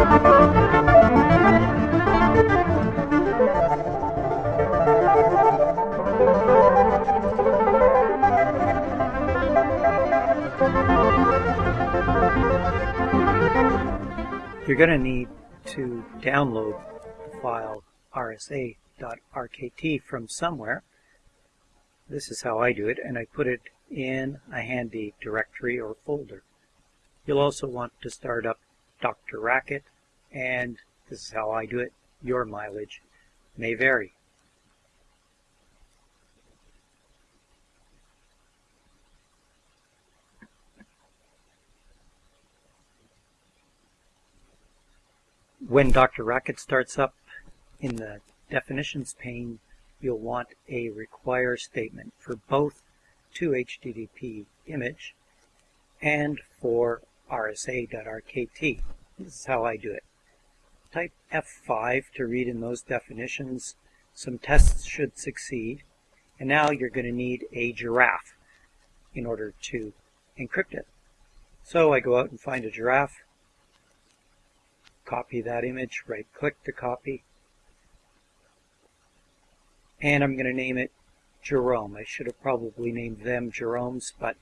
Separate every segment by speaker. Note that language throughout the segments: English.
Speaker 1: You're going to need to download the file rsa.rkt from somewhere. This is how I do it, and I put it in a handy directory or folder. You'll also want to start up DrRacket, and this is how I do it. Your mileage may vary. When DrRacket starts up in the definitions pane, you'll want a require statement for both to HTTP image and for rsa.rkt. This is how I do it. Type F5 to read in those definitions. Some tests should succeed. And now you're going to need a giraffe in order to encrypt it. So I go out and find a giraffe, copy that image, right click to copy, and I'm going to name it Jerome. I should have probably named them Jeromes, but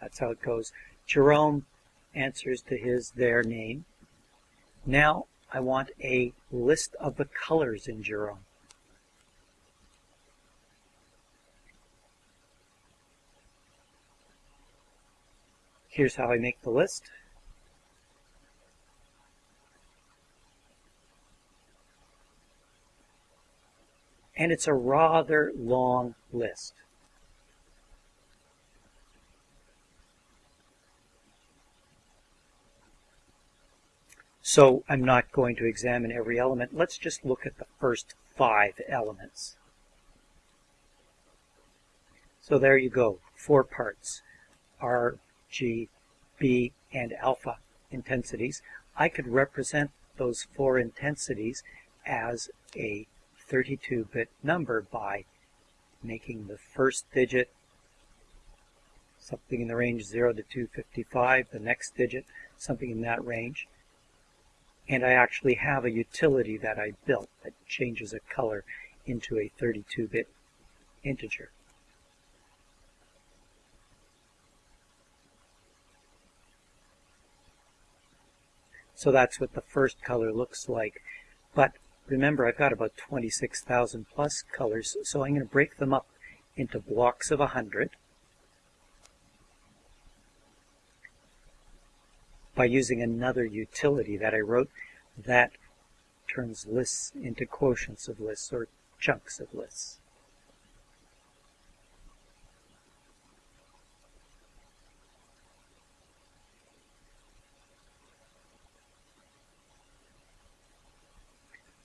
Speaker 1: that's how it goes. Jerome answers to his, their name. Now I want a list of the colors in Jerome. Here's how I make the list. and it's a rather long list. So I'm not going to examine every element. Let's just look at the first five elements. So there you go, four parts, R, G, B, and alpha intensities. I could represent those four intensities as a 32-bit number by making the first digit something in the range 0 to 255, the next digit something in that range. And I actually have a utility that I built that changes a color into a 32-bit integer. So that's what the first color looks like. But Remember, I've got about 26,000 plus colors, so I'm going to break them up into blocks of 100 by using another utility that I wrote that turns lists into quotients of lists or chunks of lists.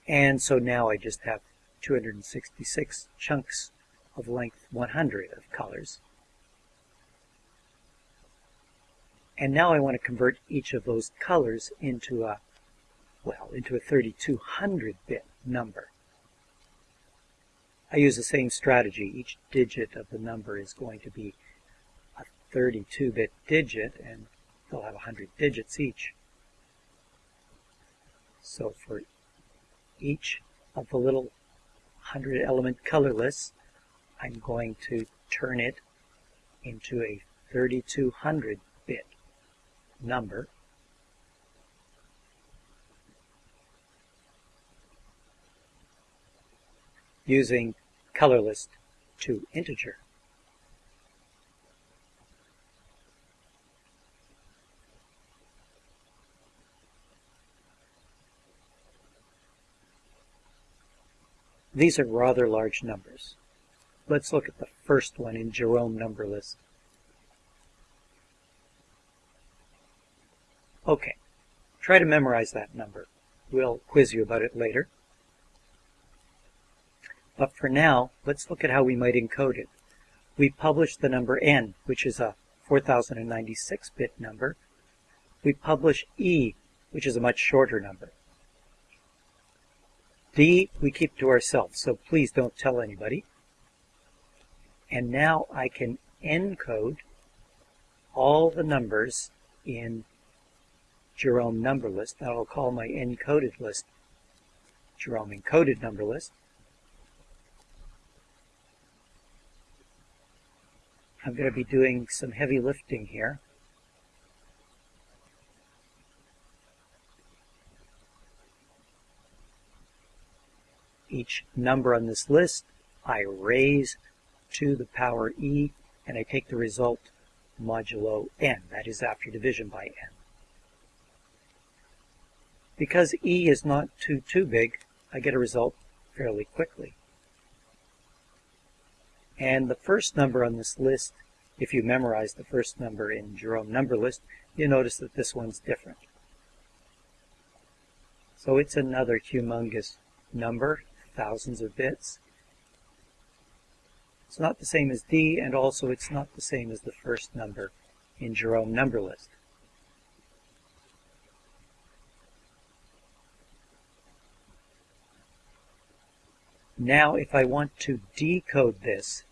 Speaker 1: And so now I just have 266 chunks of length 100 of colors. And now I want to convert each of those colors into a, well, into a 3200-bit number. I use the same strategy. Each digit of the number is going to be a 32-bit digit, and they'll have 100 digits each. So for each of the little 100 element color lists, I'm going to turn it into a 3200 bit number. using color list to integer. These are rather large numbers. Let's look at the first one in Jerome number list. Okay, try to memorize that number. We'll quiz you about it later. But for now, let's look at how we might encode it. We publish the number n, which is a 4096-bit number. We publish e, which is a much shorter number. D we keep to ourselves, so please don't tell anybody. And now I can encode all the numbers in Jerome number list. That I'll call my encoded list Jerome encoded number list. I'm going to be doing some heavy lifting here. Each number on this list I raise to the power e and I take the result modulo n, that is after division by n. Because e is not too, too big, I get a result fairly quickly. And the first number on this list, if you memorize the first number in Jerome number list, you notice that this one's different. So it's another humongous number, thousands of bits. It's not the same as D, and also it's not the same as the first number in Jerome number list. Now if I want to decode this,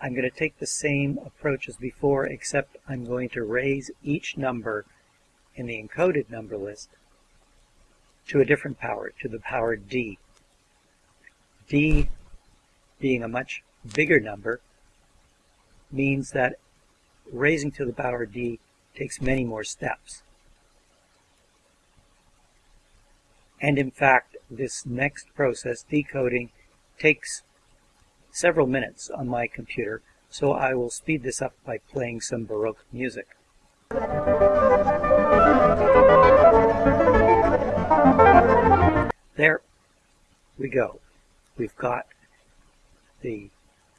Speaker 1: I'm going to take the same approach as before, except I'm going to raise each number in the encoded number list to a different power, to the power d. d being a much bigger number means that raising to the power d takes many more steps. And in fact, this next process, decoding, takes several minutes on my computer, so I will speed this up by playing some Baroque music. There we go. We've got the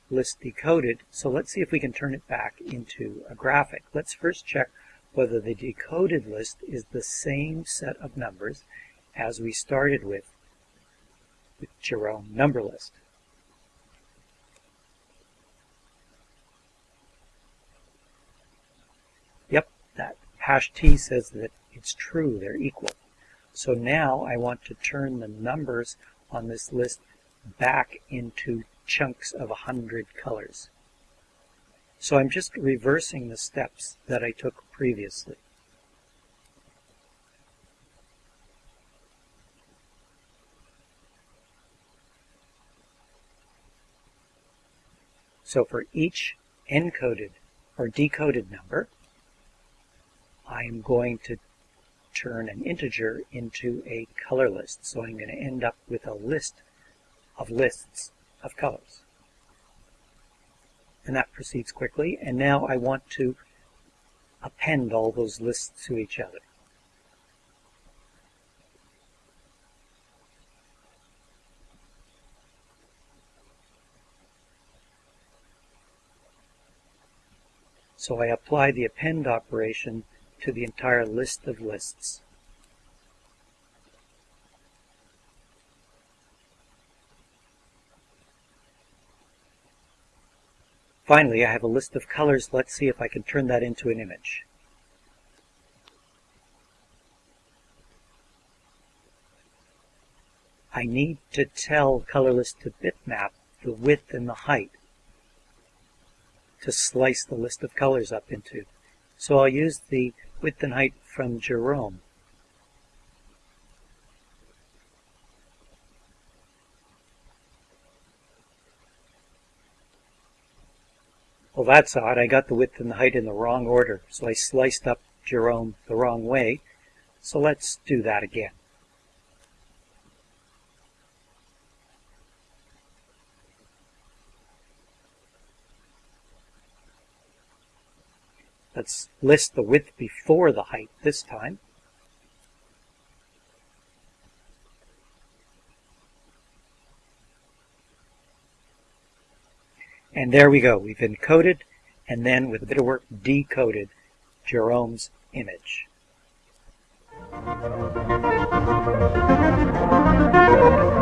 Speaker 1: list decoded, so let's see if we can turn it back into a graphic. Let's first check whether the decoded list is the same set of numbers as we started with with Jerome number list. Yep, that hash t says that it's true, they're equal. So now I want to turn the numbers on this list back into chunks of 100 colors. So I'm just reversing the steps that I took previously. So for each encoded or decoded number, I am going to turn an integer into a color list. So I'm going to end up with a list of lists of colors. And that proceeds quickly. And now I want to append all those lists to each other. So I apply the append operation to the entire list of lists. Finally, I have a list of colors. Let's see if I can turn that into an image. I need to tell ColorList to bitmap the width and the height to slice the list of colors up into. So I'll use the width and height from Jerome. Well, that's odd. I got the width and the height in the wrong order, so I sliced up Jerome the wrong way. So let's do that again. Let's list the width before the height this time. And there we go. We've encoded and then, with a bit of work, decoded Jerome's image. Thank you.